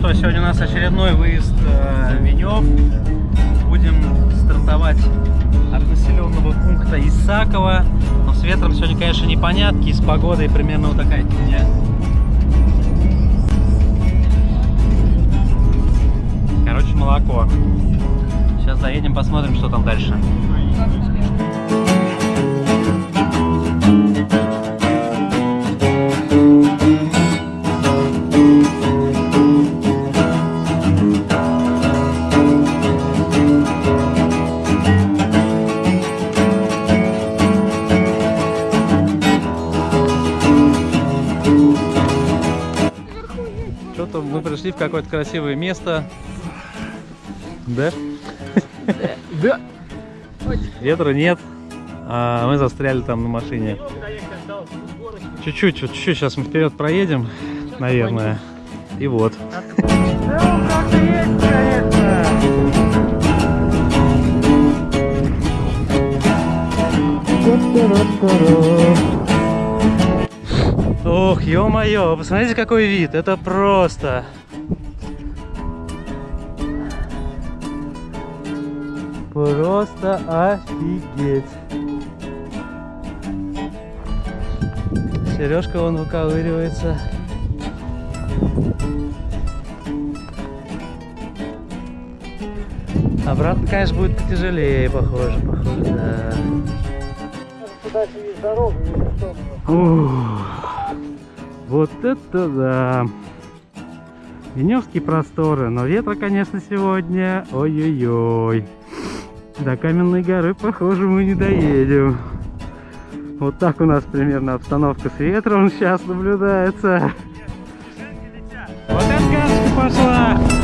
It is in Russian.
что, сегодня у нас очередной выезд э, Венев. Будем стартовать от населенного пункта Исакова. Но с ветром сегодня, конечно, непонятки, с погодой примерно вот такая фигня. Короче, молоко. Сейчас заедем, посмотрим, что там дальше. Что-то мы пришли в какое-то красивое место. Да? Да. Ветра нет. А мы застряли там на машине. Чуть-чуть, чуть-чуть. Сейчас мы вперед проедем, наверное. И вот. Ох, ё-моё, посмотрите, какой вид. Это просто... Просто офигеть. Сережка вон выковыривается. Обратно, конечно, будет потяжелее, похоже, похоже, да. Ух, вот это да. Веневские просторы, но ветра, конечно, сегодня, ой-ой-ой. До Каменной горы, похоже, мы не доедем. Вот так у нас примерно обстановка с ветром сейчас наблюдается. Вот эта сказка пошла!